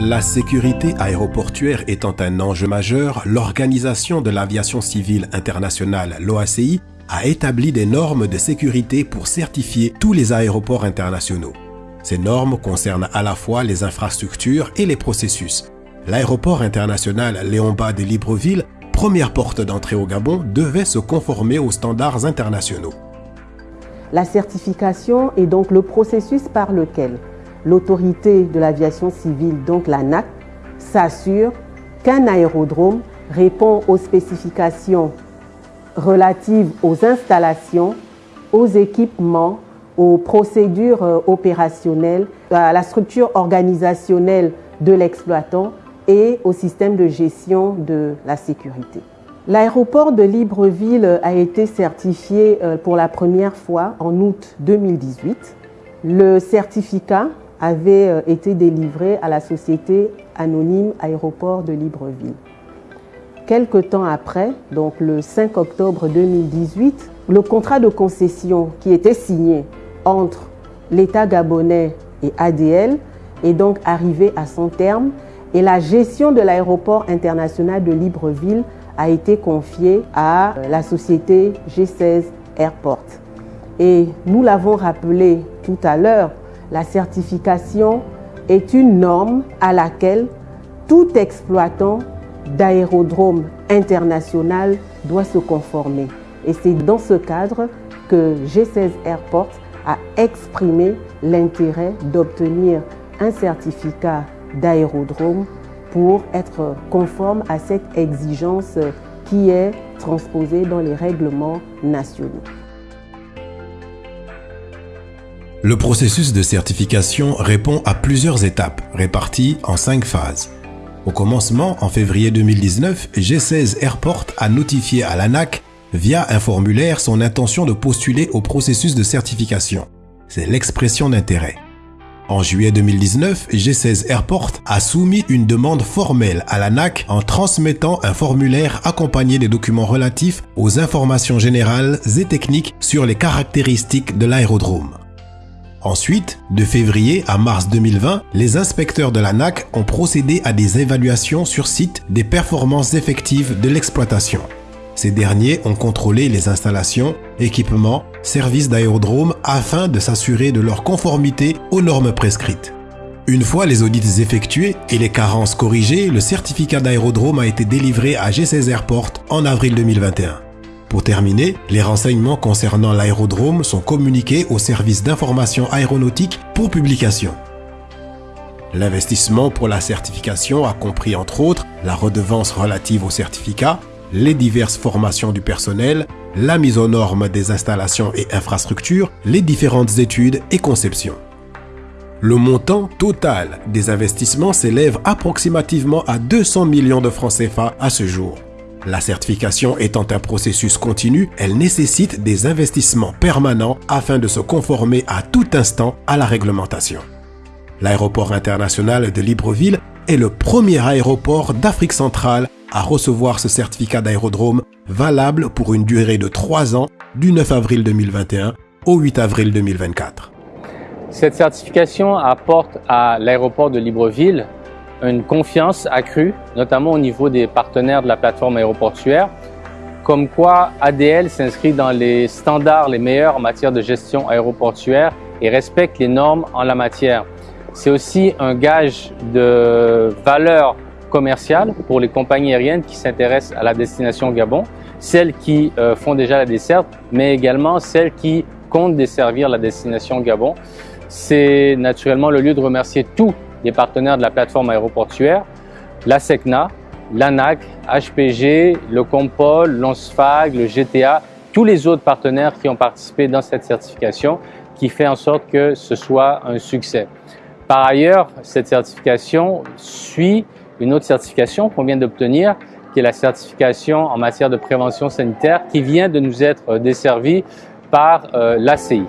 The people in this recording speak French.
La sécurité aéroportuaire étant un enjeu majeur, l'Organisation de l'aviation civile internationale, l'OACI, a établi des normes de sécurité pour certifier tous les aéroports internationaux. Ces normes concernent à la fois les infrastructures et les processus. L'aéroport international Léon Bas de Libreville, première porte d'entrée au Gabon, devait se conformer aux standards internationaux. La certification est donc le processus par lequel l'autorité de l'aviation civile, donc l'ANAC, s'assure qu'un aérodrome répond aux spécifications relatives aux installations, aux équipements, aux procédures euh, opérationnelles, à la structure organisationnelle de l'exploitant et au système de gestion de la sécurité. L'aéroport de Libreville a été certifié euh, pour la première fois en août 2018. Le certificat avait euh, été délivré à la société anonyme Aéroport de Libreville. Quelque temps après, donc le 5 octobre 2018, le contrat de concession qui était signé entre l'État gabonais et ADL est donc arrivé à son terme et la gestion de l'aéroport international de Libreville a été confiée à la société G16 Airport. Et nous l'avons rappelé tout à l'heure, la certification est une norme à laquelle tout exploitant d'aérodrome international doit se conformer. Et c'est dans ce cadre que G16 Airport a exprimé l'intérêt d'obtenir un certificat d'aérodrome pour être conforme à cette exigence qui est transposée dans les règlements nationaux. Le processus de certification répond à plusieurs étapes réparties en cinq phases. Au commencement, en février 2019, G16 Airport a notifié à l'ANAC via un formulaire son intention de postuler au processus de certification. C'est l'expression d'intérêt. En juillet 2019, G16 Airport a soumis une demande formelle à l'ANAC en transmettant un formulaire accompagné des documents relatifs aux informations générales et techniques sur les caractéristiques de l'aérodrome. Ensuite, de février à mars 2020, les inspecteurs de l'ANAC ont procédé à des évaluations sur site des performances effectives de l'exploitation. Ces derniers ont contrôlé les installations, équipements, services d'aérodrome afin de s'assurer de leur conformité aux normes prescrites. Une fois les audits effectués et les carences corrigées, le certificat d'aérodrome a été délivré à G16 Airport en avril 2021. Pour terminer, les renseignements concernant l'aérodrome sont communiqués au service d'information aéronautique pour publication. L'investissement pour la certification a compris entre autres la redevance relative au certificat, les diverses formations du personnel, la mise aux normes des installations et infrastructures, les différentes études et conceptions. Le montant total des investissements s'élève approximativement à 200 millions de francs CFA à ce jour. La certification étant un processus continu, elle nécessite des investissements permanents afin de se conformer à tout instant à la réglementation. L'aéroport international de Libreville est le premier aéroport d'Afrique centrale à recevoir ce certificat d'aérodrome valable pour une durée de 3 ans du 9 avril 2021 au 8 avril 2024. Cette certification apporte à l'aéroport de Libreville une confiance accrue, notamment au niveau des partenaires de la plateforme aéroportuaire, comme quoi ADL s'inscrit dans les standards les meilleurs en matière de gestion aéroportuaire et respecte les normes en la matière. C'est aussi un gage de valeur commerciale pour les compagnies aériennes qui s'intéressent à la destination Gabon, celles qui euh, font déjà la desserte, mais également celles qui comptent desservir la destination Gabon. C'est naturellement le lieu de remercier tous les partenaires de la plateforme aéroportuaire, la SECNA, l'ANAC, HPG, le Compol, l'ONSFAG, le GTA, tous les autres partenaires qui ont participé dans cette certification qui fait en sorte que ce soit un succès. Par ailleurs, cette certification suit une autre certification qu'on vient d'obtenir, qui est la certification en matière de prévention sanitaire, qui vient de nous être desservie par euh, l'ACI.